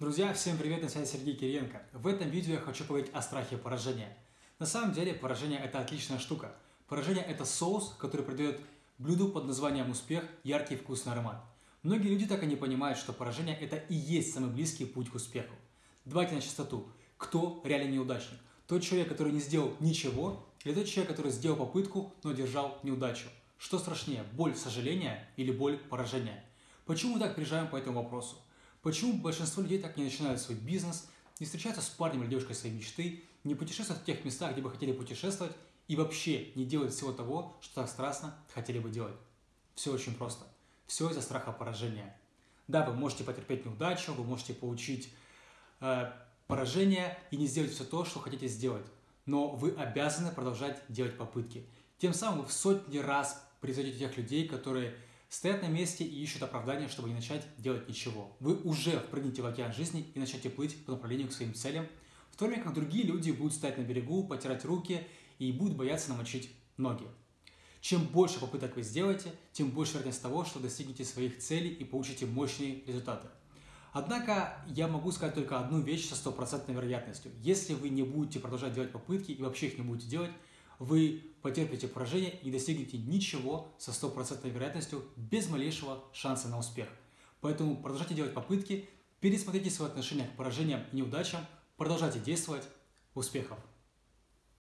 Друзья, всем привет, на связи Сергей Кириенко. В этом видео я хочу поговорить о страхе поражения. На самом деле поражение это отличная штука. Поражение это соус, который придает блюду под названием успех яркий вкусный аромат. Многие люди так и не понимают, что поражение это и есть самый близкий путь к успеху. Давайте на чистоту. Кто реально неудачник? Тот человек, который не сделал ничего, или тот человек, который сделал попытку, но держал неудачу? Что страшнее, боль сожаления или боль поражения? Почему мы так приезжаем по этому вопросу? Почему большинство людей так не начинают свой бизнес, не встречаются с парнем или девушкой своей мечты, не путешествуют в тех местах, где бы хотели путешествовать, и вообще не делают всего того, что так страстно хотели бы делать? Все очень просто. Все из-за страха поражения. Да, вы можете потерпеть неудачу, вы можете получить э, поражение и не сделать все то, что хотите сделать. Но вы обязаны продолжать делать попытки. Тем самым вы в сотни раз превзойдете тех людей, которые стоят на месте и ищут оправдания, чтобы не начать делать ничего. Вы уже впрыгнете в океан жизни и начнете плыть по направлению к своим целям, в то время как другие люди будут стоять на берегу, потирать руки и будут бояться намочить ноги. Чем больше попыток вы сделаете, тем больше вероятность того, что достигнете своих целей и получите мощные результаты. Однако я могу сказать только одну вещь со стопроцентной вероятностью. Если вы не будете продолжать делать попытки и вообще их не будете делать, вы потерпите поражение и достигнете ничего со стопроцентной вероятностью без малейшего шанса на успех. Поэтому продолжайте делать попытки, пересмотрите свое отношение к поражениям и неудачам, продолжайте действовать. Успехов!